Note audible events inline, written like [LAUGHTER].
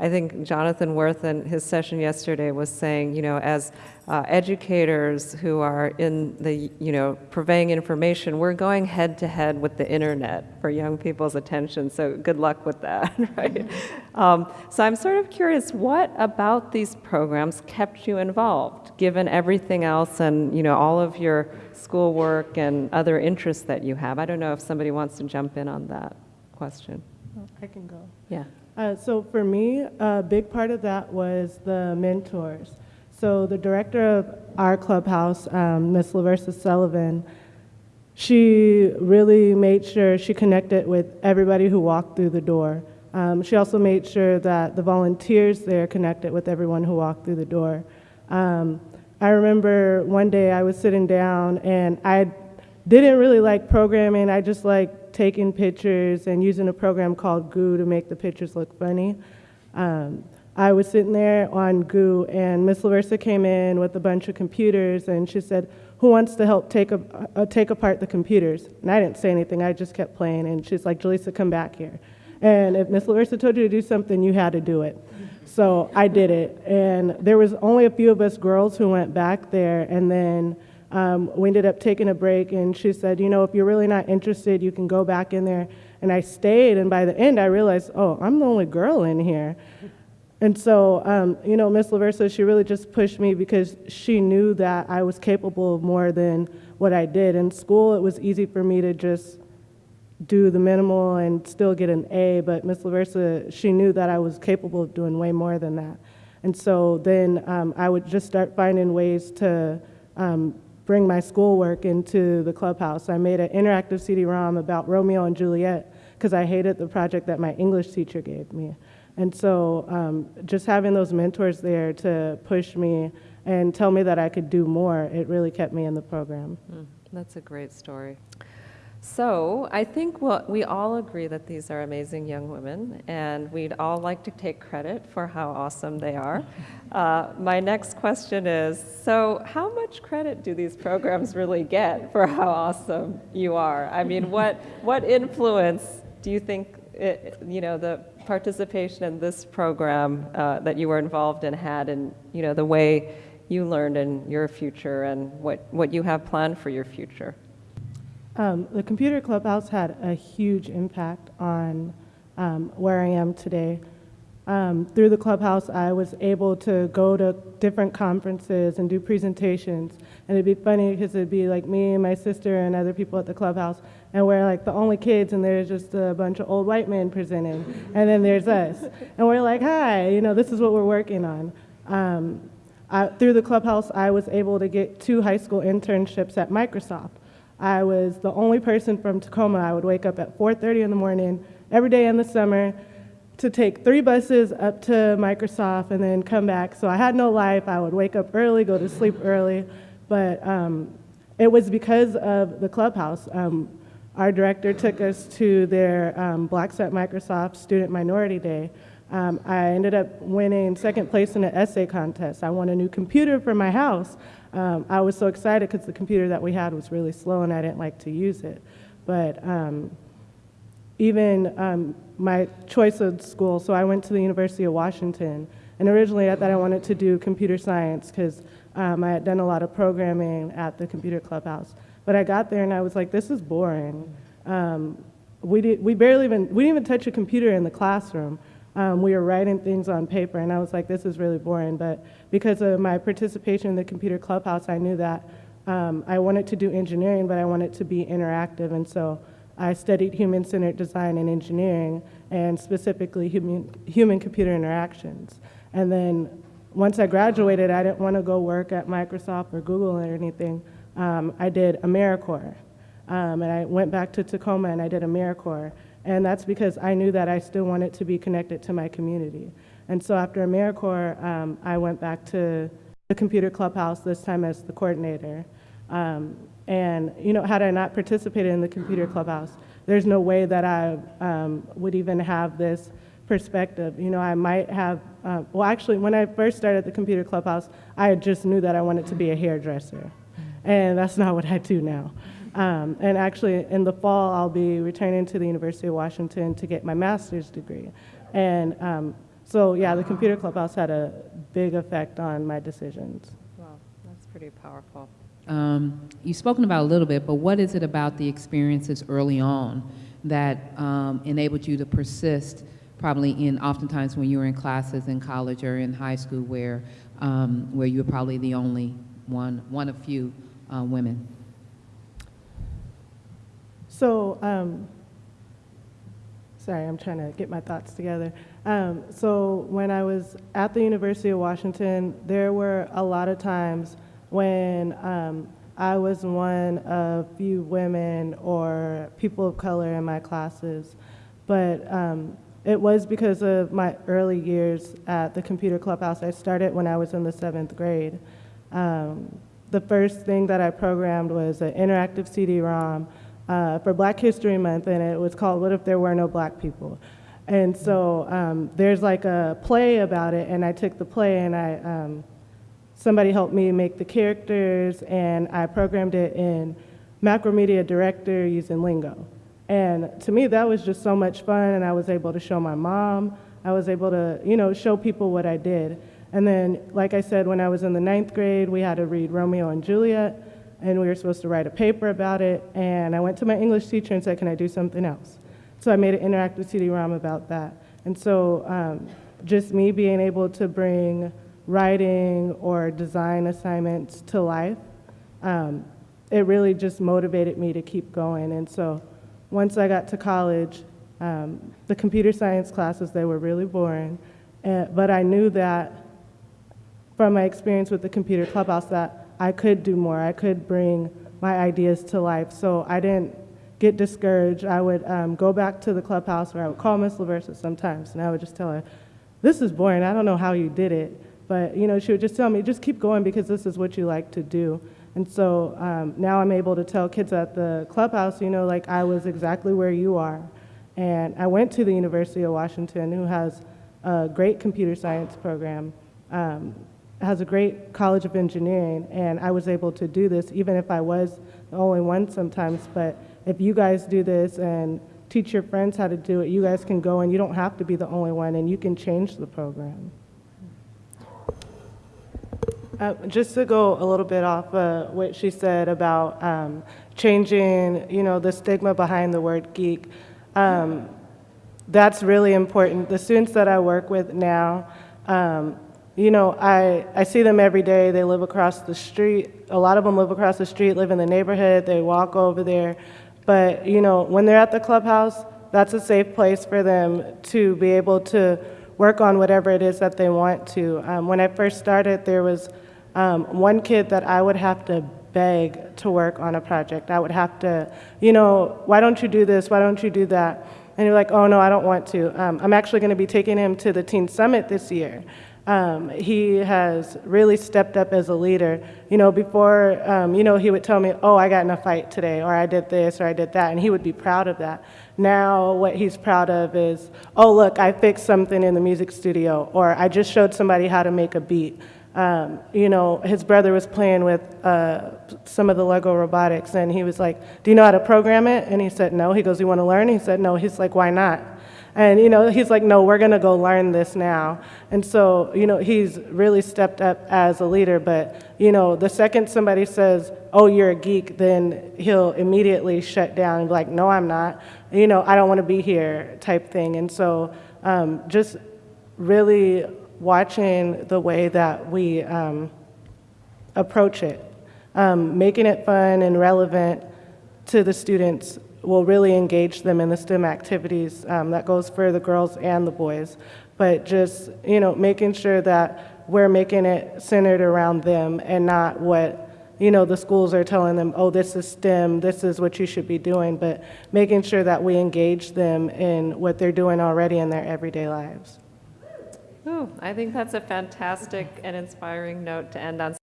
I think Jonathan Worth in his session yesterday was saying, you know, as uh, educators who are in the, you know, purveying information, we're going head to head with the internet for young people's attention. So good luck with that, [LAUGHS] right? Um, so I'm sort of curious, what about these programs kept you involved, given everything else and, you know, all of your schoolwork and other interests that you have? I don't know if somebody wants to jump in on that question. I can go. Yeah. Uh, so for me, a big part of that was the mentors. So the director of our clubhouse, um, Miss Laversa Sullivan, she really made sure she connected with everybody who walked through the door. Um, she also made sure that the volunteers there connected with everyone who walked through the door. Um, I remember one day I was sitting down and I didn't really like programming. I just like taking pictures and using a program called Goo to make the pictures look funny. Um, I was sitting there on Goo, and Miss Laversa came in with a bunch of computers, and she said, "Who wants to help take a, uh, take apart the computers?" And I didn't say anything. I just kept playing, and she's like, "Jaleesa, come back here." And if Miss Laversa told you to do something, you had to do it. So I did it, and there was only a few of us girls who went back there, and then. Um, we ended up taking a break, and she said, You know, if you're really not interested, you can go back in there. And I stayed, and by the end, I realized, Oh, I'm the only girl in here. And so, um, you know, Miss Laversa, she really just pushed me because she knew that I was capable of more than what I did. In school, it was easy for me to just do the minimal and still get an A, but Miss Laversa, she knew that I was capable of doing way more than that. And so then um, I would just start finding ways to um, bring my schoolwork into the clubhouse. I made an interactive CD-ROM about Romeo and Juliet because I hated the project that my English teacher gave me. And so um, just having those mentors there to push me and tell me that I could do more, it really kept me in the program. Mm, that's a great story. So I think we'll, we all agree that these are amazing young women, and we'd all like to take credit for how awesome they are. [LAUGHS] Uh, my next question is, so how much credit do these programs really get for how awesome you are? I mean, [LAUGHS] what, what influence do you think, it, you know, the participation in this program uh, that you were involved in had and you know the way you learned in your future and what, what you have planned for your future? Um, the Computer Clubhouse had a huge impact on um, where I am today. Um, through the clubhouse, I was able to go to different conferences and do presentations. And it'd be funny because it'd be like me and my sister and other people at the clubhouse, and we're like the only kids, and there's just a bunch of old white men presenting, and then there's us, and we're like, hi, you know, this is what we're working on. Um, I, through the clubhouse, I was able to get two high school internships at Microsoft. I was the only person from Tacoma. I would wake up at 4:30 in the morning every day in the summer to take three buses up to Microsoft and then come back. So I had no life. I would wake up early, go to sleep early, but um, it was because of the clubhouse. Um, our director took us to their um, Blacks at Microsoft Student Minority Day. Um, I ended up winning second place in an essay contest. I won a new computer for my house. Um, I was so excited because the computer that we had was really slow and I didn't like to use it. But um, even um, my choice of school, so I went to the University of Washington. And originally I thought I wanted to do computer science because um, I had done a lot of programming at the computer clubhouse. But I got there and I was like, this is boring. Um, we, did, we barely even, we didn't even touch a computer in the classroom. Um, we were writing things on paper and I was like, this is really boring. But because of my participation in the computer clubhouse, I knew that um, I wanted to do engineering, but I wanted to be interactive. And so I studied human-centered design and engineering, and specifically human, human-computer interactions. And then once I graduated, I didn't want to go work at Microsoft or Google or anything um, I did AmeriCorps. Um, and I went back to Tacoma and I did AmeriCorps. And that's because I knew that I still wanted to be connected to my community. And so after AmeriCorps, um, I went back to the Computer Clubhouse, this time as the coordinator. Um, and, you know, had I not participated in the Computer Clubhouse, there's no way that I um, would even have this perspective. You know, I might have, uh, well, actually, when I first started the Computer Clubhouse, I just knew that I wanted to be a hairdresser and that's not what I do now. Um, and actually, in the fall, I'll be returning to the University of Washington to get my master's degree. And um, so yeah, the computer clubhouse had a big effect on my decisions. Wow, that's pretty powerful. Um, You've spoken about a little bit, but what is it about the experiences early on that um, enabled you to persist, probably in oftentimes when you were in classes in college or in high school where, um, where you were probably the only one, one of few uh, women? So, um, sorry, I'm trying to get my thoughts together. Um, so, when I was at the University of Washington, there were a lot of times when um, I was one of few women or people of color in my classes, but um, it was because of my early years at the Computer Clubhouse. I started when I was in the seventh grade. Um, the first thing that I programmed was an interactive CD-ROM uh, for Black History Month, and it was called "What If There Were No Black People." And so um, there's like a play about it, and I took the play and I um, somebody helped me make the characters, and I programmed it in Macromedia Director using Lingo. And to me, that was just so much fun, and I was able to show my mom. I was able to, you know, show people what I did. And then, like I said, when I was in the ninth grade, we had to read Romeo and Juliet, and we were supposed to write a paper about it. And I went to my English teacher and said, "Can I do something else?" So I made an interactive CD-ROM about that. And so, um, just me being able to bring writing or design assignments to life, um, it really just motivated me to keep going. And so once I got to college, um, the computer science classes, they were really boring. Uh, but I knew that from my experience with the computer clubhouse that I could do more. I could bring my ideas to life. So I didn't get discouraged. I would um, go back to the clubhouse where I would call Miss Laversa sometimes and I would just tell her, this is boring. I don't know how you did it. But, you know, she would just tell me, just keep going because this is what you like to do. And so um, now I'm able to tell kids at the clubhouse, you know, like I was exactly where you are. And I went to the University of Washington, who has a great computer science program, um, has a great College of Engineering, and I was able to do this even if I was the only one sometimes. But if you guys do this and teach your friends how to do it, you guys can go and you don't have to be the only one, and you can change the program. Uh, just to go a little bit off uh, what she said about um, changing, you know, the stigma behind the word geek, um, that's really important. The students that I work with now, um, you know, I, I see them every day. They live across the street. A lot of them live across the street, live in the neighborhood. They walk over there. But, you know, when they're at the clubhouse, that's a safe place for them to be able to work on whatever it is that they want to. Um, when I first started, there was um, one kid that I would have to beg to work on a project. I would have to, you know, why don't you do this? Why don't you do that? And you're like, oh no, I don't want to. Um, I'm actually going to be taking him to the Teen Summit this year. Um, he has really stepped up as a leader. You know, before, um, you know, he would tell me, oh, I got in a fight today, or I did this, or I did that, and he would be proud of that. Now, what he's proud of is, oh, look, I fixed something in the music studio, or I just showed somebody how to make a beat. Um, you know, his brother was playing with uh, some of the Lego robotics, and he was like, Do you know how to program it? And he said, No. He goes, You want to learn? He said, No. He's like, Why not? And, you know, he's like, No, we're going to go learn this now. And so, you know, he's really stepped up as a leader. But, you know, the second somebody says, Oh, you're a geek, then he'll immediately shut down and be like, No, I'm not. You know, I don't want to be here, type thing. And so, um, just really watching the way that we um, approach it, um, making it fun and relevant to the students will really engage them in the STEM activities. Um, that goes for the girls and the boys. But just, you know, making sure that we're making it centered around them and not what, you know, the schools are telling them, oh, this is STEM, this is what you should be doing, but making sure that we engage them in what they're doing already in their everyday lives. Ooh, I think that's a fantastic and inspiring note to end on.